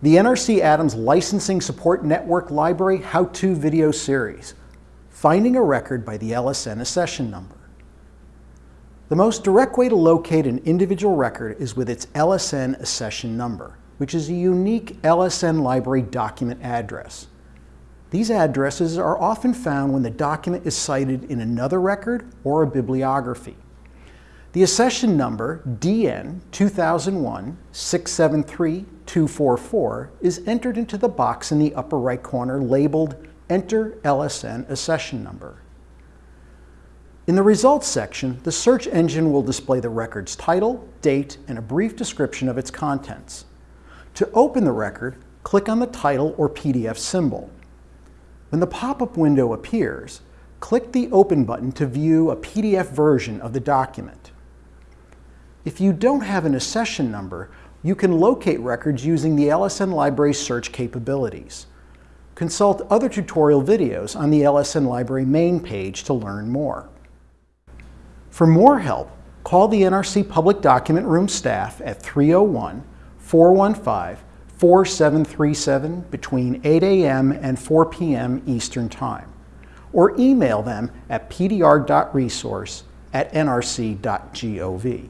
the NRC Adams Licensing Support Network Library How-To Video Series, Finding a Record by the LSN Accession Number. The most direct way to locate an individual record is with its LSN accession number, which is a unique LSN library document address. These addresses are often found when the document is cited in another record or a bibliography. The accession number DN 2001-673-244 is entered into the box in the upper right corner labeled Enter LSN Accession Number. In the results section, the search engine will display the record's title, date, and a brief description of its contents. To open the record, click on the title or PDF symbol. When the pop-up window appears, click the Open button to view a PDF version of the document. If you don't have an accession number, you can locate records using the LSN Library search capabilities. Consult other tutorial videos on the LSN Library main page to learn more. For more help, call the NRC Public Document Room staff at 301-415-4737 between 8 a.m. and 4 p.m. Eastern Time, or email them at pdr.resource at nrc.gov.